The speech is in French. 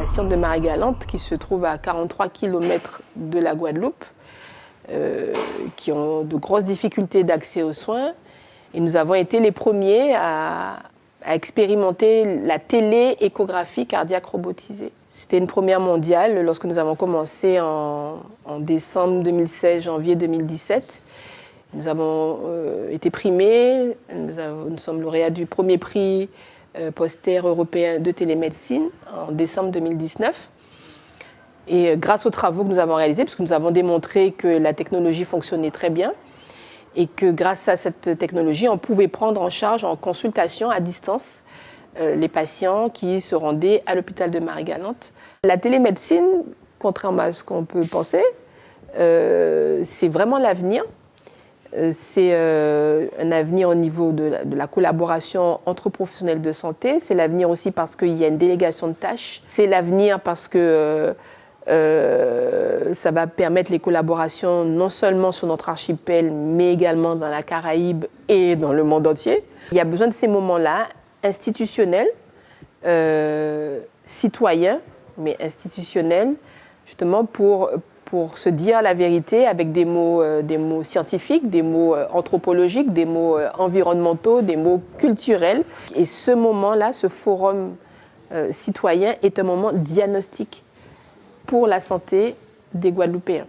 patientes de Marie-Galante qui se trouvent à 43 km de la Guadeloupe, euh, qui ont de grosses difficultés d'accès aux soins. Et nous avons été les premiers à, expérimenter la télé-échographie cardiaque robotisée. C'était une première mondiale lorsque nous avons commencé en, décembre 2016, janvier 2017. Nous avons euh, été primés, nous, sommes lauréats du premier prix poster européen de télémédecine en décembre 2019. Et euh, grâce aux travaux que nous avons réalisés, puisque nous avons démontré que la technologie fonctionnait très bien, et que grâce à cette technologie, on pouvait prendre en charge en consultation à distance les patients qui se rendaient à l'hôpital de Marie-Galante. La télémédecine, contrairement à ce qu'on peut penser, c'est vraiment l'avenir euh, c'est euh, un avenir au niveau de la, collaboration entre professionnels de santé. C'est l'avenir aussi parce qu'il y a une délégation de tâches. C'est l'avenir parce que euh, ça va permettre les collaborations non seulement sur notre archipel, mais également dans la Caraïbe et dans le monde entier. Il y a besoin de ces moments-là, institutionnels, citoyens, mais institutionnels, justement pour, pour se dire la vérité avec des mots, euh, des mots scientifiques, des mots euh, anthropologiques, des mots euh, environnementaux, des mots culturels. Et ce moment-là, ce forum citoyen est un moment diagnostique pour la santé des Guadeloupéens.